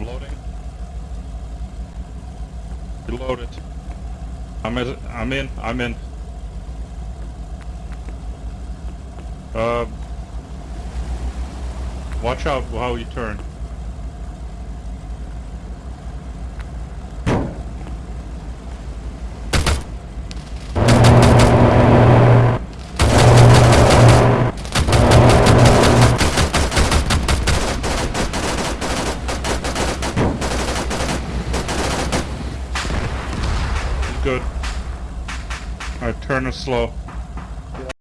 Loading. Reloaded. I'm in. I'm in. I'm in. Uh, watch out how you turn. Good. Alright, turn it slow.